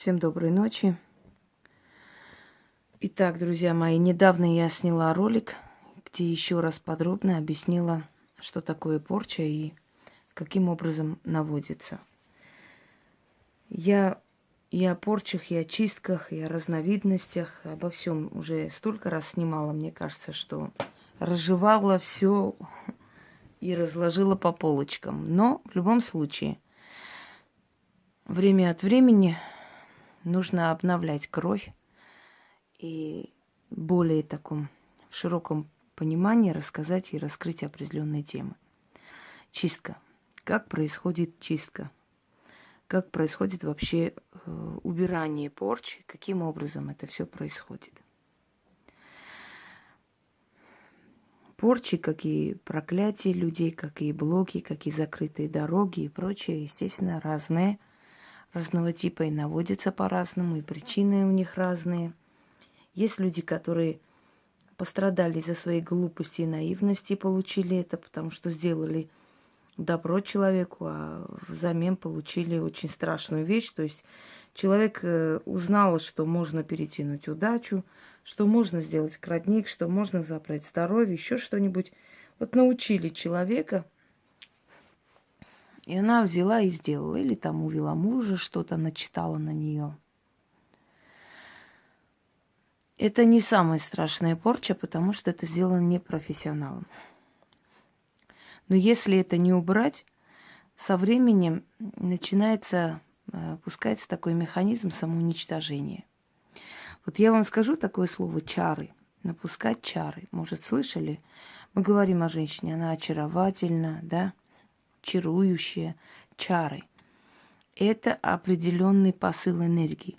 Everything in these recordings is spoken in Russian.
Всем доброй ночи. Итак, друзья мои, недавно я сняла ролик, где еще раз подробно объяснила, что такое порча и каким образом наводится. Я и о порчах, и о чистках, и о разновидностях, обо всем уже столько раз снимала, мне кажется, что разжевала все и разложила по полочкам. Но в любом случае, время от времени нужно обновлять кровь и более таком в широком понимании рассказать и раскрыть определенные темы. Чистка. Как происходит чистка? Как происходит вообще э, убирание порчи? Каким образом это все происходит? Порчи, как и проклятия людей, как и блоки, как и закрытые дороги и прочее, естественно, разные – разного типа и наводятся по-разному, и причины у них разные. Есть люди, которые пострадали за свои глупости и наивности и получили это, потому что сделали добро человеку, а взамен получили очень страшную вещь. То есть человек э, узнал, что можно перетянуть удачу, что можно сделать крадник, что можно забрать здоровье, еще что-нибудь. Вот научили человека – и она взяла и сделала. Или там увела мужа, что-то начитала на нее. Это не самая страшная порча, потому что это сделано непрофессионалом. Но если это не убрать, со временем начинается, э, пускается такой механизм самоуничтожения. Вот я вам скажу такое слово чары. Напускать чары. Может, слышали? Мы говорим о женщине, она очаровательна, да? Чарующие чары. Это определенный посыл энергии.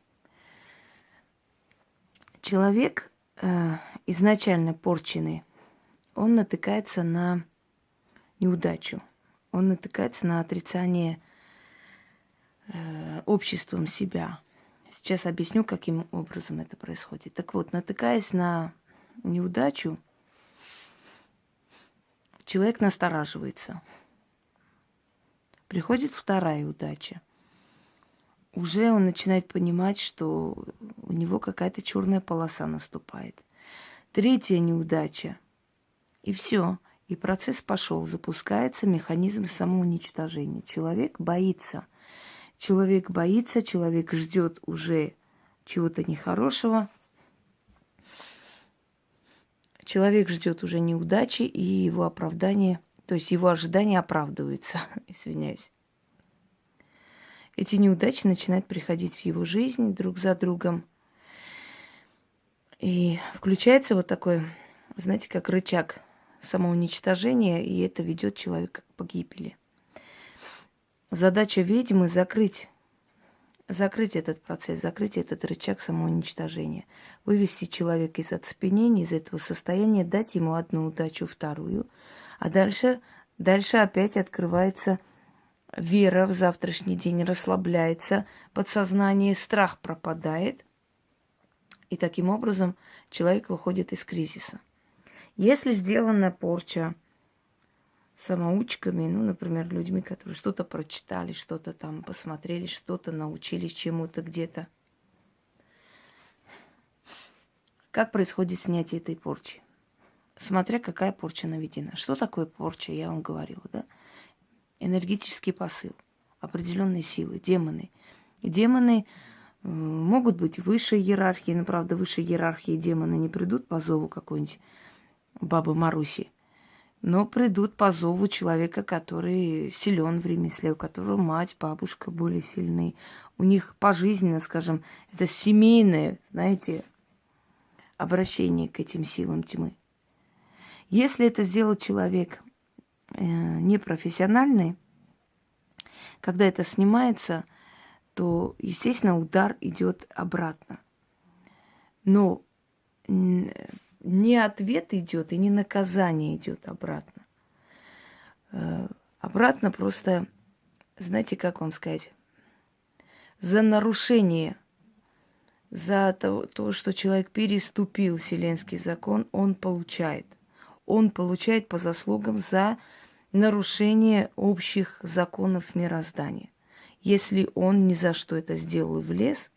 Человек э, изначально порченный, он натыкается на неудачу, он натыкается на отрицание э, обществом себя. Сейчас объясню, каким образом это происходит. Так вот, натыкаясь на неудачу, человек настораживается – Приходит вторая удача. Уже он начинает понимать, что у него какая-то черная полоса наступает. Третья неудача. И все. И процесс пошел. Запускается механизм самоуничтожения. Человек боится. Человек боится, человек ждет уже чего-то нехорошего. Человек ждет уже неудачи и его оправдание – то есть его ожидания оправдываются, извиняюсь. Эти неудачи начинают приходить в его жизнь друг за другом. И включается вот такой, знаете, как рычаг самоуничтожения, и это ведет человека к погибели. Задача ведьмы закрыть, закрыть этот процесс, закрыть этот рычаг самоуничтожения, вывести человека из оцепенения, из этого состояния, дать ему одну удачу, вторую, а дальше, дальше опять открывается вера в завтрашний день, расслабляется подсознание, страх пропадает. И таким образом человек выходит из кризиса. Если сделана порча самоучками, ну, например, людьми, которые что-то прочитали, что-то там посмотрели, что-то научились чему-то где-то. Как происходит снятие этой порчи? Смотря какая порча наведена. Что такое порча, я вам говорила, да? Энергетический посыл, определенные силы, демоны. Демоны могут быть высшей иерархии, но, правда, высшей иерархии демоны не придут по зову какой-нибудь бабы Маруси, но придут по зову человека, который силен в ремесле, у которого мать, бабушка более сильны. У них пожизненно, скажем, это семейное, знаете, обращение к этим силам тьмы. Если это сделал человек э, непрофессиональный, когда это снимается, то, естественно, удар идет обратно. Но не ответ идет и не наказание идет обратно. Э, обратно просто, знаете, как вам сказать, за нарушение, за то, то что человек переступил вселенский закон, он получает – он получает по заслугам за нарушение общих законов мироздания. Если он ни за что это сделал и влез,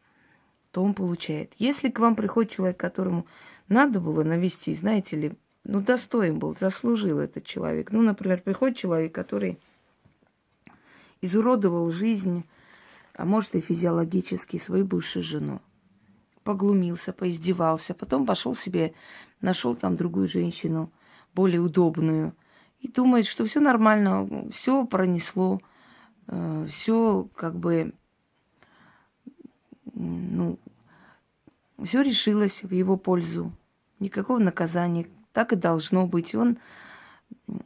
то он получает. Если к вам приходит человек, которому надо было навести, знаете ли, ну, достоин был, заслужил этот человек. Ну, например, приходит человек, который изуродовал жизнь, а может и физиологически свою бывшую жену. Поглумился, поиздевался, потом пошел себе, нашел там другую женщину, более удобную, и думает, что все нормально, все пронесло, э, все как бы, ну, все решилось в его пользу. Никакого наказания. Так и должно быть. Он,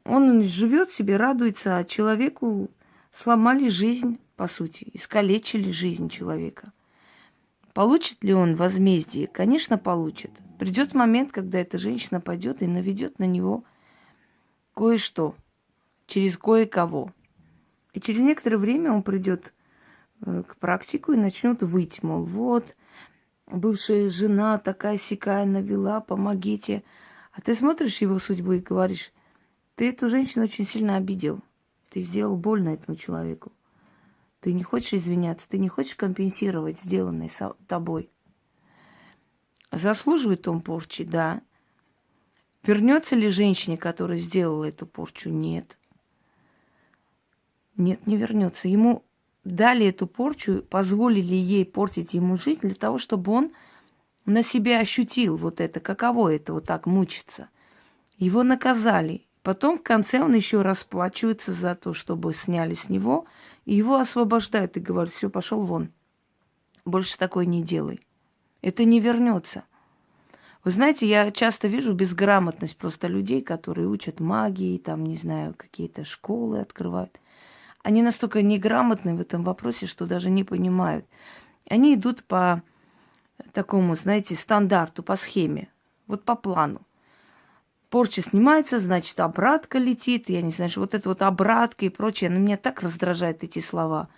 он живет себе, радуется, а человеку сломали жизнь, по сути, искалечили жизнь человека. Получит ли он возмездие? Конечно, получит. Придет момент, когда эта женщина пойдет и наведет на него кое-что, через кое-кого. И через некоторое время он придет э, к практику и начнет выть, мол, вот, бывшая жена такая сякая навела, помогите. А ты смотришь его судьбу и говоришь, ты эту женщину очень сильно обидел. Ты сделал больно этому человеку. Ты не хочешь извиняться, ты не хочешь компенсировать сделанное тобой. Заслуживает он порчи, да. Вернется ли женщине, которая сделала эту порчу? Нет. Нет, не вернется. Ему дали эту порчу, позволили ей портить ему жизнь для того, чтобы он на себя ощутил вот это, каково это вот так мучиться. Его наказали. Потом в конце он еще расплачивается за то, чтобы сняли с него, и его освобождают и говорят, все, пошел вон. Больше такой не делай. Это не вернется. Вы знаете, я часто вижу безграмотность просто людей, которые учат магии, там, не знаю, какие-то школы открывают они настолько неграмотны в этом вопросе, что даже не понимают. Они идут по такому, знаете, стандарту, по схеме, вот по плану. Порча снимается, значит, обратка летит, я не знаю, что вот это вот обратка и прочее. Но меня так раздражают эти слова.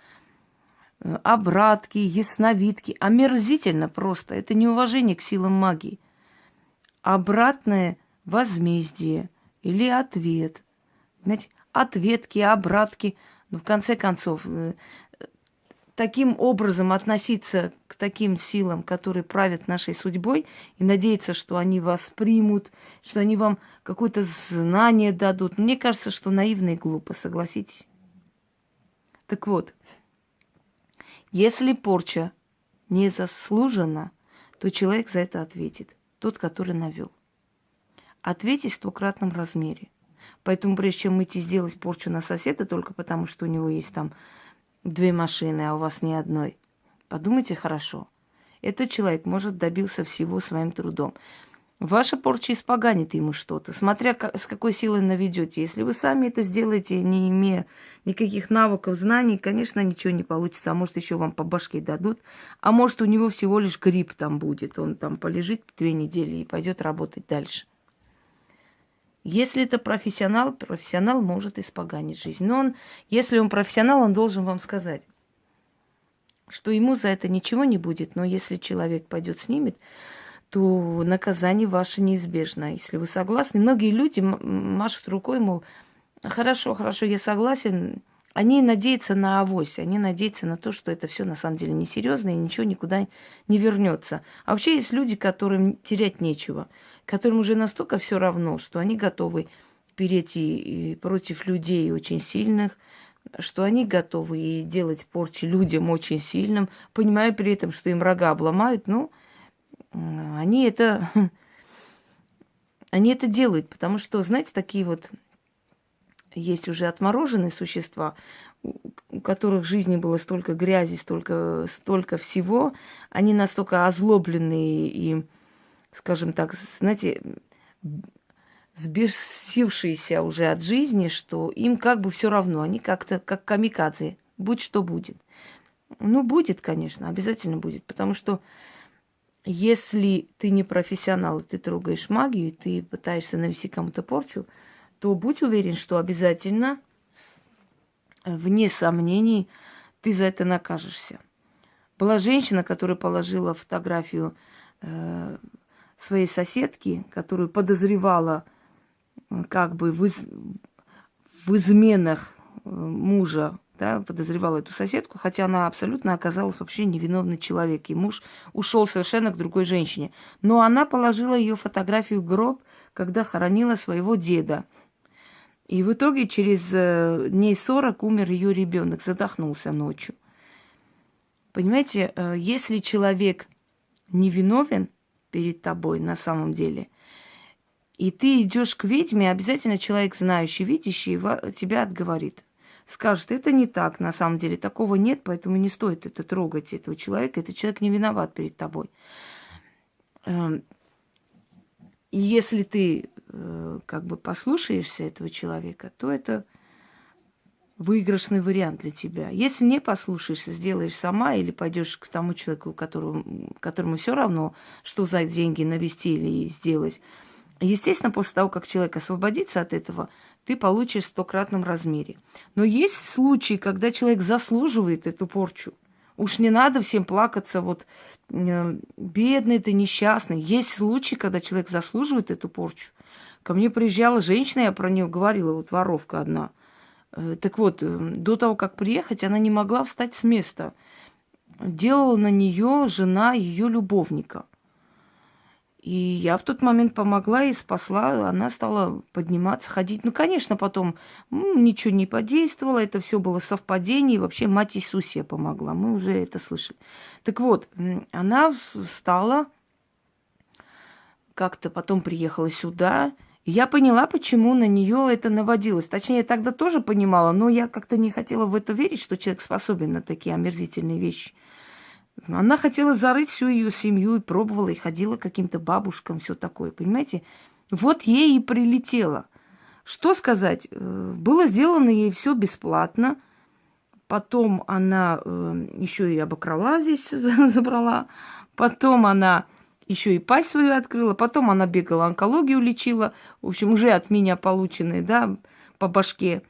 Обратки, ясновидки. Омерзительно просто. Это неуважение к силам магии. Обратное возмездие или ответ. Понимаете? Ответки, обратки – но в конце концов, э, таким образом относиться к таким силам, которые правят нашей судьбой, и надеяться, что они вас примут, что они вам какое-то знание дадут. Мне кажется, что наивно и глупо, согласитесь. Так вот, если порча не заслужена, то человек за это ответит, тот, который навел. Ответить в стократном размере – Поэтому прежде чем идти сделать порчу на соседа, только потому что у него есть там две машины, а у вас ни одной, подумайте хорошо. Этот человек, может, добился всего своим трудом. Ваша порча испоганит ему что-то, смотря как, с какой силой наведете. Если вы сами это сделаете, не имея никаких навыков, знаний, конечно, ничего не получится. А может, еще вам по башке дадут. А может, у него всего лишь грипп там будет. Он там полежит две недели и пойдет работать дальше. Если это профессионал, профессионал может испоганить жизнь. Но он, если он профессионал, он должен вам сказать, что ему за это ничего не будет, но если человек пойдет снимет, то наказание ваше неизбежно. Если вы согласны, многие люди машут рукой, мол, хорошо, хорошо, я согласен, они надеются на авось, они надеются на то, что это все на самом деле несерьезно и ничего никуда не вернется. А вообще есть люди, которым терять нечего, которым уже настолько все равно, что они готовы перейти против людей очень сильных, что они готовы и делать порчи людям очень сильным, понимая при этом, что им рога обломают, ну, они это, они это делают, потому что, знаете, такие вот есть уже отмороженные существа, у которых в жизни было столько грязи, столько, столько всего, они настолько озлобленные и, скажем так, знаете, сбесившиеся уже от жизни, что им как бы все равно, они как-то как камикадзе, будь что будет. Ну, будет, конечно, обязательно будет, потому что если ты не профессионал, ты трогаешь магию, ты пытаешься навести кому-то порчу, то будь уверен, что обязательно, вне сомнений, ты за это накажешься. Была женщина, которая положила фотографию э, своей соседки, которую подозревала как бы в, из, в изменах э, мужа да, подозревал эту соседку, хотя она абсолютно оказалась вообще невиновный человек. И муж ушел совершенно к другой женщине. Но она положила ее фотографию в гроб, когда хоронила своего деда. И в итоге через э, дней 40 умер ее ребенок, задохнулся ночью. Понимаете, э, если человек невиновен перед тобой на самом деле, и ты идешь к ведьме, обязательно человек, знающий, видящий, тебя отговорит. Скажет, это не так, на самом деле, такого нет, поэтому не стоит это трогать, этого человека. Этот человек не виноват перед тобой. Эм, и если ты э, как бы послушаешься этого человека, то это выигрышный вариант для тебя. Если не послушаешься, сделаешь сама или пойдешь к тому человеку, которому, которому все равно, что за деньги навести или сделать. Естественно, после того, как человек освободится от этого, ты получишь в стократном размере. Но есть случаи, когда человек заслуживает эту порчу. Уж не надо всем плакаться, вот э, бедный ты, несчастный. Есть случаи, когда человек заслуживает эту порчу. Ко мне приезжала женщина, я про нее говорила, вот воровка одна – Э, так вот, э, до того, как приехать, она не могла встать с места. Делала на нее жена ее любовника. И я в тот момент помогла и спасла. Она стала подниматься, ходить. Ну, конечно, потом ничего не подействовало. Это все было совпадение. И вообще мать Иисусия помогла. Мы уже это слышали. Так вот, она встала, как-то потом приехала сюда. Я поняла, почему на нее это наводилось. Точнее, я тогда тоже понимала, но я как-то не хотела в это верить, что человек способен на такие омерзительные вещи. Она хотела зарыть всю ее семью и пробовала, и ходила к каким-то бабушкам, все такое, понимаете? Вот ей и прилетело. Что сказать? Э, было сделано ей все бесплатно. Потом она э, еще и обокрала здесь, забрала. Потом она еще и пасть свою открыла, потом она бегала, онкологию лечила, в общем, уже от меня полученные, да, по башке.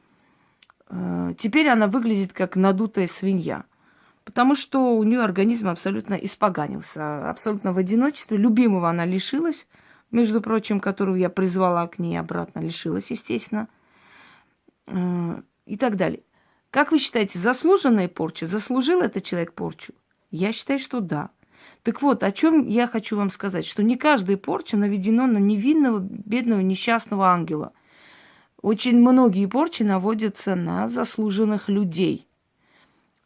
Э, теперь она выглядит как надутая свинья, потому что у нее организм абсолютно испоганился, абсолютно в одиночестве. Любимого она лишилась, между прочим, которого я призвала к ней обратно, лишилась, естественно, э, и так далее. Как вы считаете, заслуженная порча? Заслужил этот человек порчу? Я считаю, что да. Так вот, о чем я хочу вам сказать, что не каждая порча наведена на невинного, бедного, несчастного ангела. Очень многие порчи наводятся на заслуженных людей.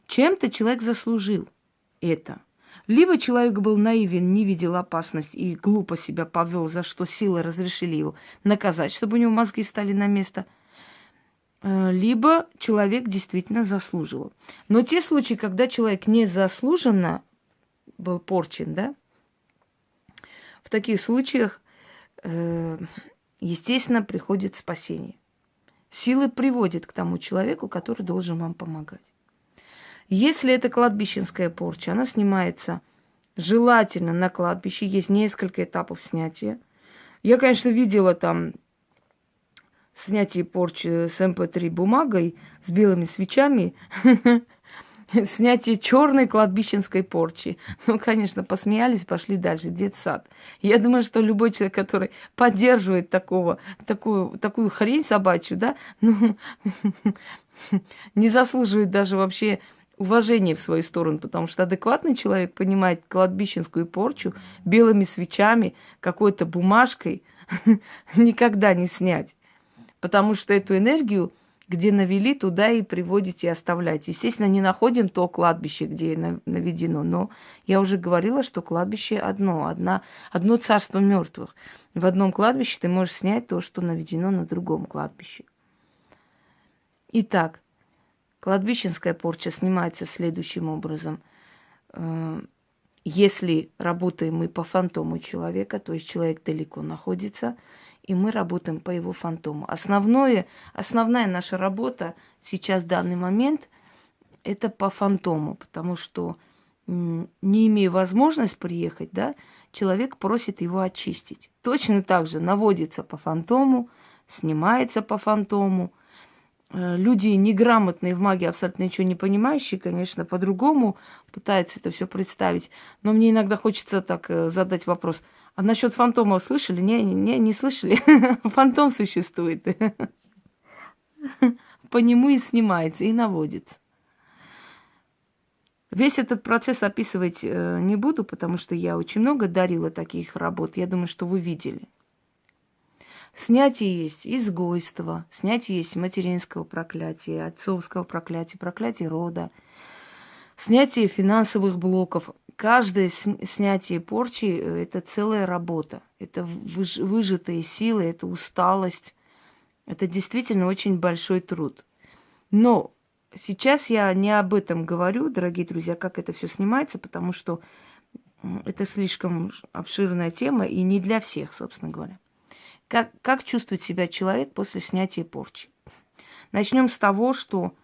Чем-то человек заслужил это. Либо человек был наивен, не видел опасность и глупо себя повел, за что силы разрешили его наказать, чтобы у него мозги стали на место. Э, либо человек действительно заслуживал. Но те случаи, когда человек незаслуженно был порчен, да, в таких случаях, э, естественно, приходит спасение. Силы приводят к тому человеку, который должен вам помогать. Если это кладбищенская порча, она снимается желательно на кладбище. Есть несколько этапов снятия. Я, конечно, видела там снятие порчи с МП3 эм бумагой, с белыми свечами. снятие черной кладбищенской порчи. Ну, конечно, посмеялись, пошли дальше, детсад. Я думаю, что любой человек, который поддерживает такого, такую, такую хрень собачью, да, ну, не заслуживает даже вообще уважения в свою сторону, потому что адекватный человек понимает кладбищенскую порчу белыми свечами, какой-то бумажкой никогда не снять. Потому что эту энергию где навели, туда и приводите и оставляйте. Естественно, не находим то кладбище, где наведено, но я уже говорила, что кладбище одно, одна, одно царство мертвых. В одном кладбище ты можешь снять то, что наведено на другом кладбище. Итак, кладбищенская порча снимается следующим образом. Э, если работаем мы по фантому человека, то есть человек далеко находится – и мы работаем по его фантому. Основное, основная наша работа сейчас, в данный момент, это по фантому, потому что не имея возможность приехать, да, человек просит его очистить. Точно так же наводится по фантому, снимается по фантому. Э, люди неграмотные в магии, абсолютно ничего не понимающие, конечно, по-другому пытаются это все представить. Но мне иногда хочется так э, задать вопрос – а насчет фантома слышали? Не, не, не слышали. Фантом существует. По нему и снимается, и наводится. Весь этот процесс описывать э, не буду, потому что я очень много дарила таких работ. Я думаю, что вы видели. Снятие есть изгойство, снятие есть материнского проклятия, отцовского проклятия, проклятия рода, снятие финансовых блоков. Каждое снятие порчи э, – это целая работа. Это выжатые силы, это усталость. Это действительно очень большой труд. Но сейчас я не об этом говорю, дорогие друзья, как это все снимается, потому что это слишком обширная тема и не для всех, собственно говоря. Как, как чувствует себя человек после снятия порчи? Начнем с того, что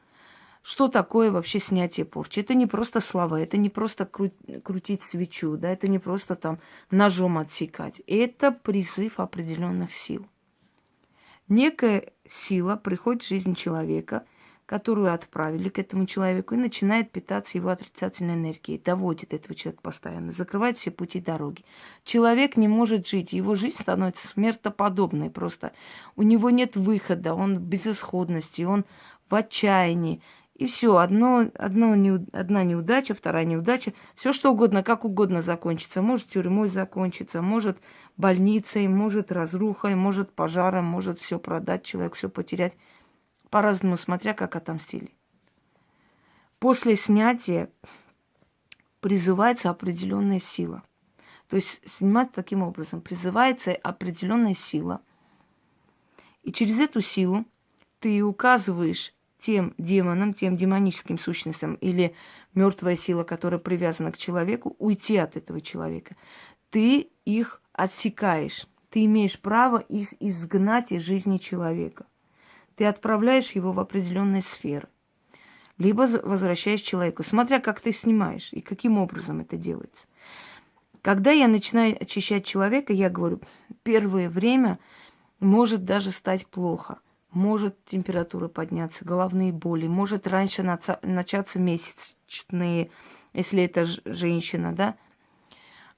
что такое вообще снятие порчи? Это не просто слова, это не просто кру- крутить свечу, да, это не просто там ножом отсекать. Это призыв определенных сил. Некая сила приходит в жизнь человека, которую отправили к этому человеку, и начинает питаться его отрицательной энергией, доводит этого человека постоянно, закрывает все пути дороги. Человек не может жить, его жизнь становится смертоподобной просто. У него нет выхода, он в безысходности, он в отчаянии. И все, одно, одно, не, одна неудача, вторая неудача, все что угодно, как угодно закончится. Может тюрьмой закончиться, может больницей, может разрухой, может пожаром, может все продать, человек все потерять по-разному, смотря как отомстили. После снятия призывается определенная сила. То есть снимать таким образом. Призывается определенная сила. И через эту силу ты указываешь тем демонам, тем демоническим сущностям или мертвая сила, которая привязана к человеку, уйти от этого человека. Ты их отсекаешь. Ты имеешь право их изгнать из жизни человека ты отправляешь его в определенные сферы. Либо возвращаешь человеку, смотря как ты снимаешь и каким образом это делается. Когда я начинаю очищать человека, я говорю, первое время может даже стать плохо. Может температура подняться, головные боли, может раньше начаться месячные, если это женщина, да.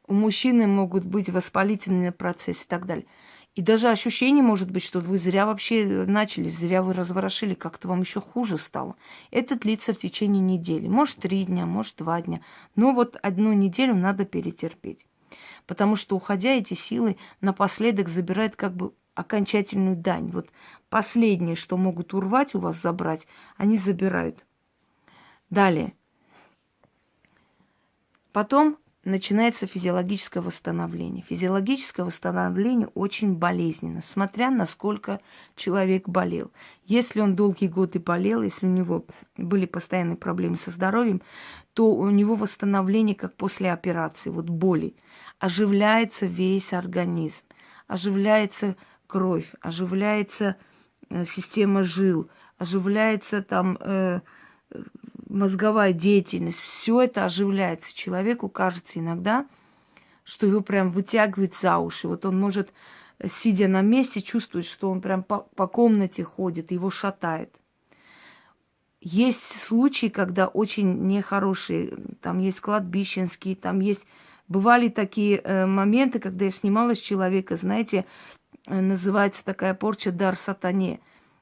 У мужчины могут быть воспалительные процессы и так далее. И даже ощущение может быть, что вы зря вообще начали, зря вы разворошили, как-то вам еще хуже стало. Это длится в течение недели. Может, три дня, может, два дня. Но вот одну неделю надо перетерпеть. Потому что, уходя, эти силы напоследок забирают как бы окончательную дань. Вот последнее, что могут урвать у вас, забрать, они забирают. Далее. Потом начинается физиологическое восстановление. Физиологическое восстановление очень болезненно, смотря насколько человек болел. Если он долгие годы болел, если у него были постоянные проблемы со здоровьем, то у него восстановление как после операции, вот боли. Оживляется весь организм, оживляется кровь, оживляется э, система жил, оживляется там э, мозговая деятельность, все это оживляется. Человеку кажется иногда, что его прям вытягивает за уши. Вот он может, сидя на месте, чувствовать, что он прям по, по комнате ходит, его шатает. Есть случаи, когда очень нехорошие, там есть кладбищенские, там есть... Бывали такие э, моменты, когда я снимала с человека, знаете, э, называется такая порча дар сатане.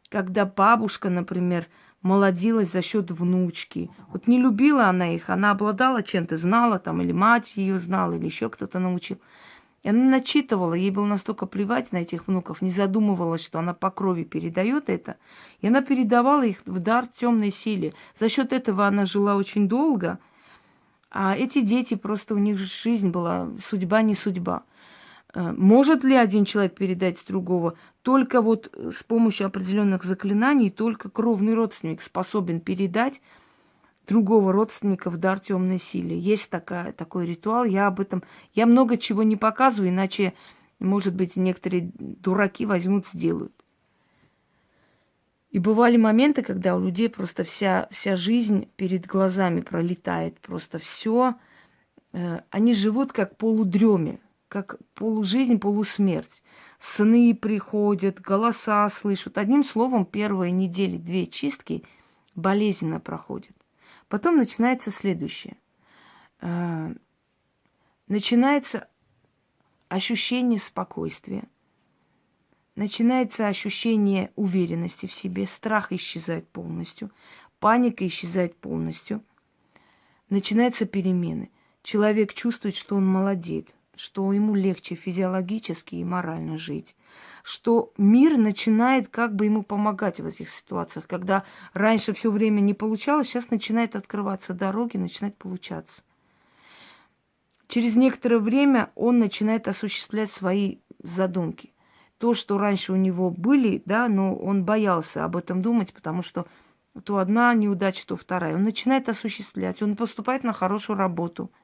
Когда бабушка, например, молодилась за счет внучки. Вот не любила она их, она обладала чем-то, знала там, или мать ее знала, или еще кто-то научил. И она начитывала, ей было настолько плевать на этих внуков, не задумывалась, что она по крови передает это. И она передавала их в дар темной силе. За счет этого она жила очень долго, а эти дети просто у них жизнь была, судьба не судьба. Э, может ли один человек передать другого? Только вот э, с помощью определенных заклинаний, только кровный родственник способен передать другого родственника в дар темной силе. Есть такая, такой ритуал. Я об этом... Я много чего не показываю, иначе, может быть, некоторые дураки возьмут, сделают. И бывали моменты, когда у людей просто вся, вся жизнь перед глазами пролетает. Просто все. Э, они живут как полудреме как полужизнь, полусмерть. Сны приходят, голоса слышат. Одним словом, первые недели, две чистки болезненно проходят. Потом начинается следующее. А, начинается ощущение спокойствия, начинается ощущение уверенности в себе, страх исчезает полностью, паника исчезает полностью, начинаются перемены. Человек чувствует, что он молодеет, что ему легче физиологически и морально жить, что мир начинает как бы ему помогать в этих ситуациях, когда раньше все время не получалось, сейчас начинает открываться дороги, начинает получаться. Через некоторое время он начинает осуществлять свои задумки. То, что раньше у него были, да, но он боялся об этом думать, потому что то одна неудача, то вторая. Он начинает осуществлять, он поступает на хорошую работу –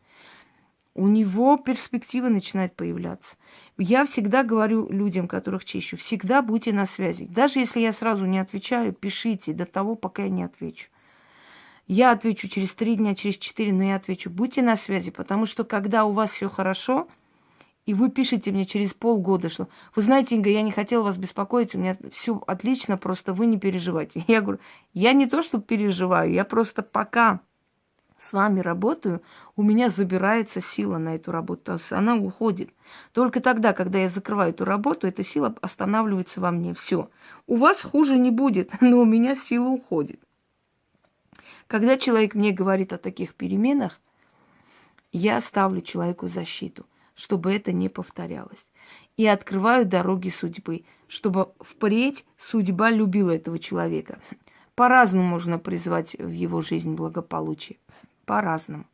у него перспективы начинают появляться. Я всегда говорю людям, которых чищу, всегда будьте на связи. Даже если я сразу не отвечаю, пишите до того, пока я не отвечу. Я отвечу через три дня, через четыре, но я отвечу. Будьте на связи, потому что когда у вас все хорошо, и вы пишете мне через полгода, что вы знаете, Инга, я не хотела вас беспокоить, у меня все отлично, просто вы не переживайте. Я говорю, я не то, что переживаю, я просто пока с вами работаю, у меня забирается сила на эту работу, то есть она уходит. Только тогда, когда я закрываю эту работу, эта сила останавливается во мне. Все. У вас хуже не будет, но у меня сила уходит. Когда человек мне говорит о таких переменах, я ставлю человеку защиту, чтобы это не повторялось. И открываю дороги судьбы, чтобы впредь судьба любила этого человека. По-разному можно призвать в его жизнь благополучие по-разному.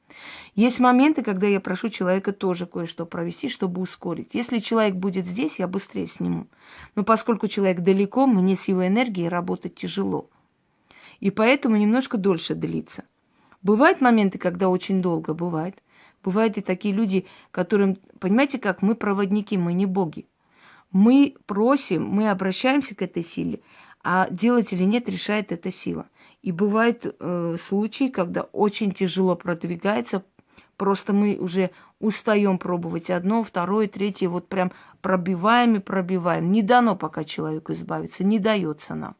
Есть моменты, когда я прошу человека тоже кое-что провести, чтобы ускорить. Если человек будет здесь, я быстрее сниму. Но поскольку человек далеко, мне с его энергией работать тяжело. И поэтому немножко дольше длится. Бывают моменты, когда очень долго бывает. Бывают и такие люди, которым, понимаете как, мы проводники, мы не боги. Мы просим, мы обращаемся к этой силе, а делать или нет решает эта сила. И бывают э, случаи, когда очень тяжело продвигается, просто мы уже устаем пробовать одно, второе, третье, вот прям пробиваем и пробиваем. Не дано пока человеку избавиться, не дается нам.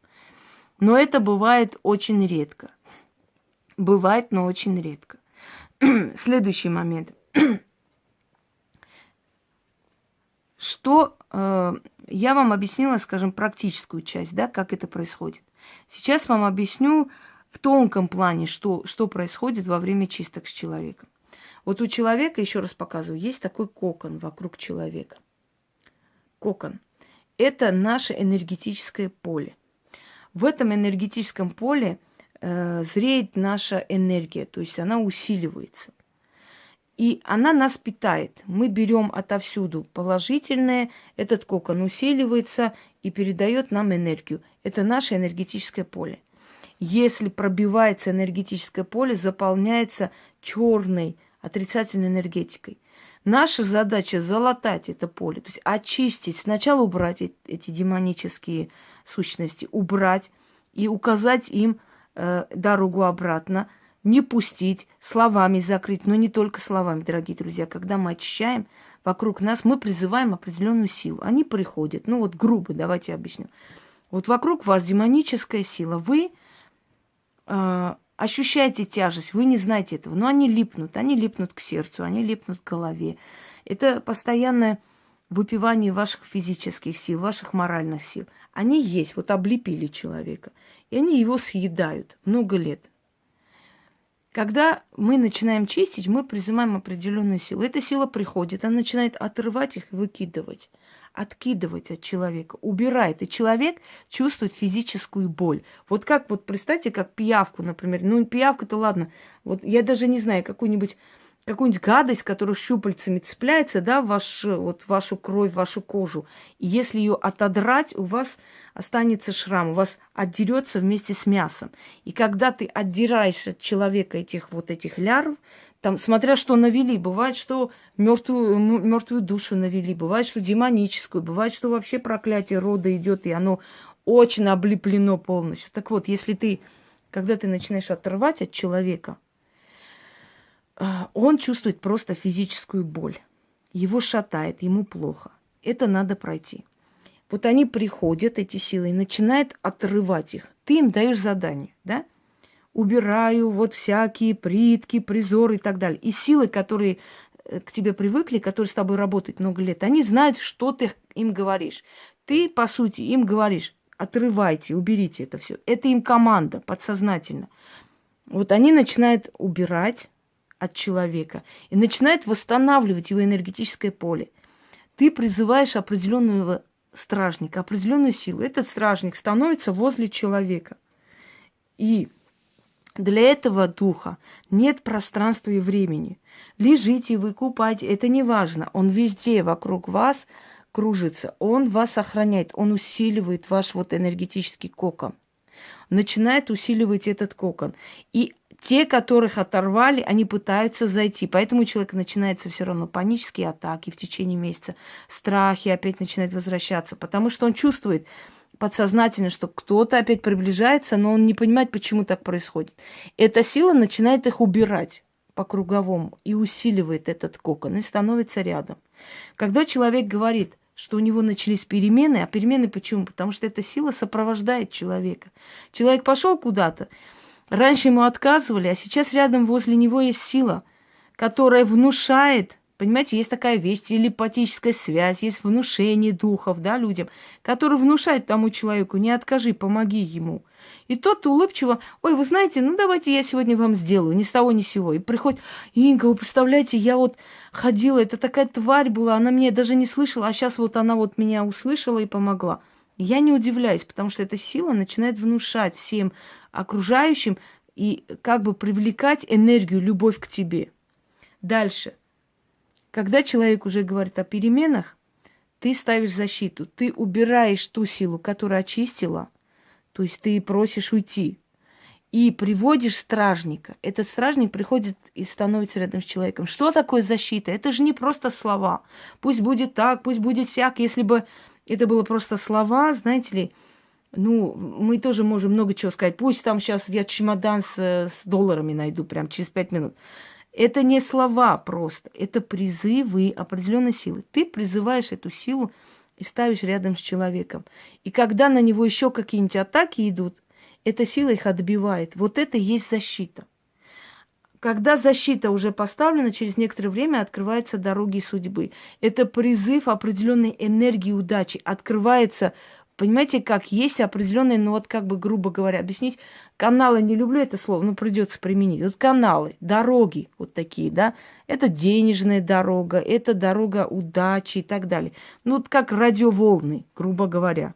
Но это бывает очень редко. Бывает, но очень редко. Следующий момент. Что э, я вам объяснила, скажем, практическую часть, да, как это происходит. Сейчас вам объясню в тонком плане, что, что происходит во время чисток с человеком. Вот у человека, еще раз показываю, есть такой кокон вокруг человека. Кокон. Это наше энергетическое поле. В этом энергетическом поле э, зреет наша энергия, то есть она усиливается. И она нас питает. Мы берем отовсюду положительное, этот кокон усиливается и передает нам энергию. Это наше энергетическое поле. Если пробивается энергетическое поле, заполняется черной отрицательной энергетикой. Наша задача залатать это поле, то есть очистить, сначала убрать эти демонические сущности, убрать и указать им э, дорогу обратно – не пустить, словами закрыть, но не только словами, дорогие друзья. Когда мы очищаем вокруг нас, мы призываем определенную силу. Они приходят. Ну вот грубо, давайте объясню. Вот вокруг вас демоническая сила. Вы э, ощущаете тяжесть, вы не знаете этого, но они липнут, они липнут к сердцу, они липнут к голове. Это постоянное выпивание ваших физических сил, ваших моральных сил. Они есть, вот облепили человека, и они его съедают много лет. Когда мы начинаем чистить, мы призываем определенную силу. Эта сила приходит, она начинает отрывать их и выкидывать, откидывать от человека, убирает. И человек чувствует физическую боль. Вот как, вот представьте, как пиявку, например. Ну, пиявка-то ладно. Вот я даже не знаю, какую-нибудь какую-нибудь гадость, которая щупальцами цепляется, да, ваш, вот, вашу кровь, вашу кожу. И если ее отодрать, у вас останется шрам, у вас отдерется вместе с мясом. И когда ты отдираешь от человека этих вот этих лярв, там, смотря что навели, бывает, что мертвую, мертвую душу навели, бывает, что демоническую, бывает, что вообще проклятие рода идет, и оно очень облеплено полностью. Так вот, если ты, когда ты начинаешь отрывать от человека, он чувствует просто физическую боль. Его шатает, ему плохо. Это надо пройти. Вот они приходят, эти силы, и начинают отрывать их. Ты им даешь задание, да? Убираю вот всякие притки, призоры и так далее. И силы, которые э, к тебе привыкли, которые с тобой работают много лет, они знают, что ты им говоришь. Ты, по сути, им говоришь, отрывайте, уберите это все. Это им команда подсознательно. Вот они начинают убирать, от человека и начинает восстанавливать его энергетическое поле. Ты призываешь определенного стражника, определенную силу. Этот стражник становится возле человека. И для этого духа нет пространства и времени. Лежите вы, купайте, это не важно. Он везде вокруг вас кружится. Он вас охраняет, он усиливает ваш вот энергетический кокон. Начинает усиливать этот кокон. И те, которых оторвали, они пытаются зайти. Поэтому у человека начинается все равно панические атаки в течение месяца, страхи опять начинают возвращаться, потому что он чувствует, подсознательно, что кто-то опять приближается, но он не понимает, почему так происходит. Эта сила начинает их убирать по круговому и усиливает этот кокон и становится рядом. Когда человек говорит, что у него начались перемены, а перемены почему? Потому что эта сила сопровождает человека. Человек пошел куда-то, раньше ему отказывали, а сейчас рядом возле него есть сила, которая внушает Понимаете, есть такая вещь, телепатическая связь, есть внушение духов, да, людям, которые внушают тому человеку, не откажи, помоги ему. И тот улыбчиво, ой, вы знаете, ну давайте я сегодня вам сделаю, ни с того ни с сего. И приходит, Инга, вы представляете, я вот ходила, это такая тварь была, она меня даже не слышала, а сейчас вот она вот меня услышала и помогла. Я не удивляюсь, потому что эта сила начинает внушать всем окружающим и как бы привлекать энергию, любовь к тебе. Дальше – когда человек уже говорит о переменах, ты ставишь защиту, ты убираешь ту силу, которая очистила, то есть ты просишь уйти, и приводишь стражника. Этот стражник приходит и становится рядом с человеком. Что такое защита? Это же не просто слова. Пусть будет так, пусть будет всяк. Если бы это было просто слова, знаете ли, ну, мы тоже можем много чего сказать. Пусть там сейчас я чемодан с, с долларами найду прям через пять минут. Это не слова просто, это призывы определенной силы. Ты призываешь эту силу и ставишь рядом с человеком. И когда на него еще какие-нибудь атаки идут, эта сила их отбивает. Вот это и есть защита. Когда защита уже поставлена, через некоторое время открываются дороги судьбы. Это призыв определенной энергии удачи. Открывается Понимаете, как есть определенные, ну вот как бы грубо говоря, объяснить, каналы, не люблю это слово, но придется применить. Вот каналы, дороги вот такие, да, это денежная дорога, это дорога удачи и так далее. Ну вот как радиоволны, грубо говоря.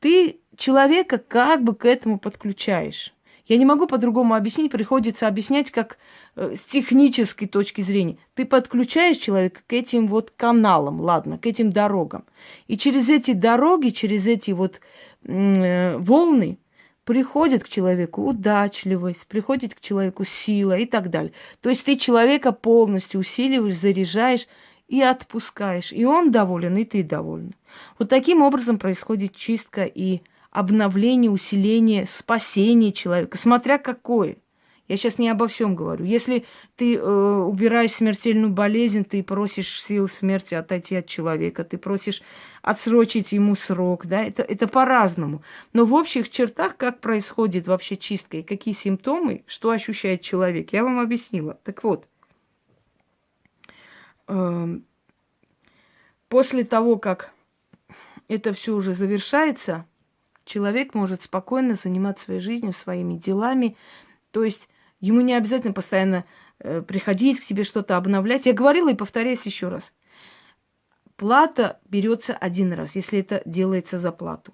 Ты человека как бы к этому подключаешь. Я не могу по-другому объяснить, приходится объяснять как э, с технической точки зрения. Ты подключаешь человека к этим вот каналам, ладно, к этим дорогам. И через эти дороги, через эти вот э, волны приходит к человеку удачливость, приходит к человеку сила и так далее. То есть ты человека полностью усиливаешь, заряжаешь и отпускаешь. И он доволен, и ты доволен. Вот таким образом происходит чистка и обновление, усиление, спасение человека, смотря какое. Я сейчас не обо всем говорю. Если ты э, убираешь смертельную болезнь, ты просишь сил смерти отойти от человека, ты просишь отсрочить ему срок, да, это, это по-разному. Но в общих чертах, как происходит вообще чистка и какие симптомы, что ощущает человек, я вам объяснила. Так вот, э, после того, как это все уже завершается, человек может спокойно заниматься своей жизнью, своими делами. То есть ему не обязательно постоянно э, приходить к тебе что-то обновлять. Я говорила и повторяюсь еще раз. Плата берется один раз, если это делается за плату.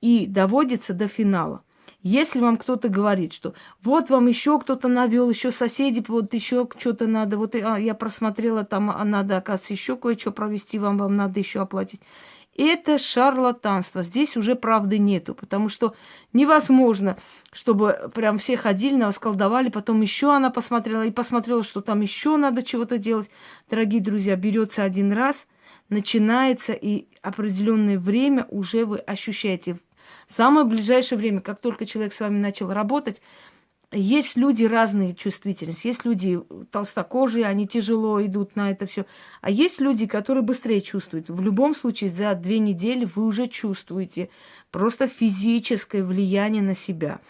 И доводится до финала. Если вам кто-то говорит, что вот вам еще кто-то навел, еще соседи, вот еще что-то надо, вот а, я просмотрела, там а надо, оказывается, еще кое-что провести, вам, вам надо еще оплатить. Это шарлатанство. Здесь уже правды нету, потому что невозможно, чтобы прям все ходили, нас колдовали, потом еще она посмотрела и посмотрела, что там еще надо чего-то делать. Дорогие друзья, берется один раз, начинается, и определенное время уже вы ощущаете. В самое ближайшее время, как только человек с вами начал работать, есть люди разные чувствительности. Есть люди толстокожие, они тяжело идут на это все. А есть люди, которые быстрее чувствуют. В любом случае, за две недели вы уже чувствуете просто физическое влияние на себя.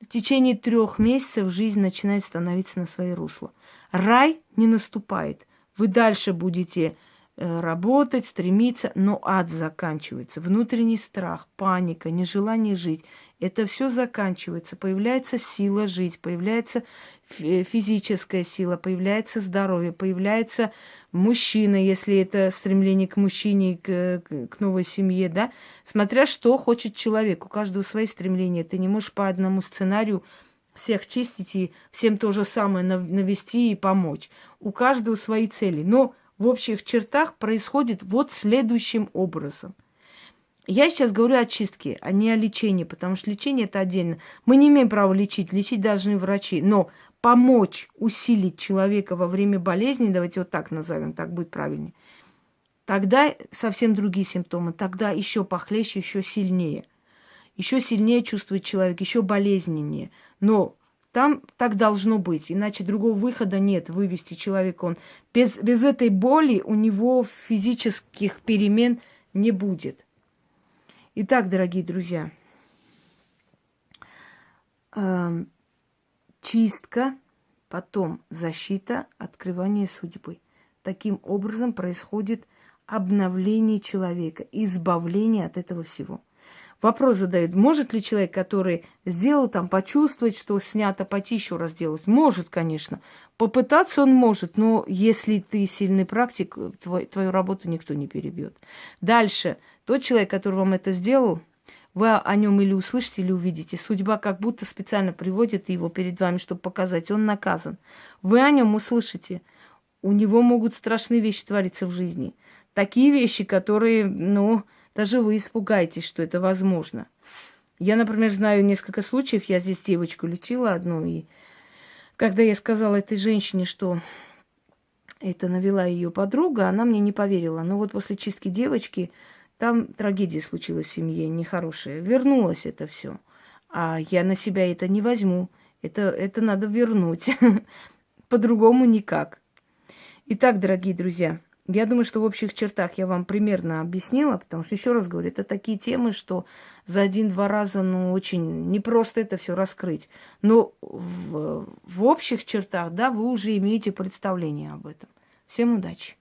В течение трех месяцев жизнь начинает становиться на свои русла. Рай не наступает. Вы дальше будете э, работать, стремиться, но ад заканчивается. Внутренний страх, паника, нежелание жить. Это все заканчивается. Появляется сила жить, появляется физическая сила, появляется здоровье, появляется мужчина, если это стремление к мужчине, к, к новой семье, да, смотря что хочет человек. У каждого свои стремления. Ты не можешь по одному сценарию всех чистить и всем то же самое навести и помочь. У каждого свои цели. Но в общих чертах происходит вот следующим образом. Я сейчас говорю о чистке, а не о лечении, потому что лечение это отдельно. Мы не имеем права лечить, лечить должны врачи. Но помочь усилить человека во время болезни, давайте вот так назовем, так будет правильнее, тогда совсем другие симптомы, тогда еще похлеще, еще сильнее еще сильнее чувствует человек, еще болезненнее. Но там так должно быть, иначе другого выхода нет, вывести человека. Он без, без этой боли у него физических перемен не будет. Итак, дорогие друзья, э, чистка, потом защита, открывание судьбы. Таким образом происходит обновление человека, избавление от этого всего. Вопрос задают, может ли человек, который сделал там, почувствовать, что снято, пойти еще раз делать? Может, конечно. Попытаться он может, но если ты сильный практик, твой, твою работу никто не перебьет. Дальше. Тот человек, который вам это сделал, вы о нем или услышите, или увидите. Судьба как будто специально приводит его перед вами, чтобы показать, он наказан. Вы о нем услышите. У него могут страшные вещи твориться в жизни. Такие вещи, которые, ну, даже вы испугаетесь, что это возможно. Я, например, знаю несколько случаев, я здесь девочку лечила одну, и когда я сказала этой женщине, что это навела ее подруга, она мне не поверила. Но вот после чистки девочки там трагедия случилась в семье, нехорошая. Вернулось это все. А я на себя это не возьму. Это, это надо вернуть. По-другому никак. Итак, дорогие друзья, я думаю, что в общих чертах я вам примерно объяснила, потому что, еще раз говорю, это такие темы, что за один-два раза, ну, очень непросто это все раскрыть. Но в, в общих чертах, да, вы уже имеете представление об этом. Всем удачи!